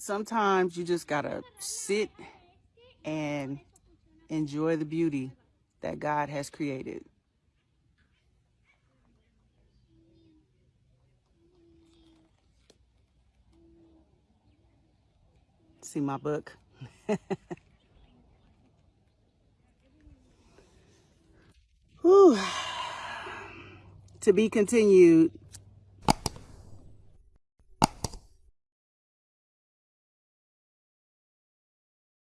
sometimes you just gotta sit and enjoy the beauty that God has created. See my book. Whew. To be continued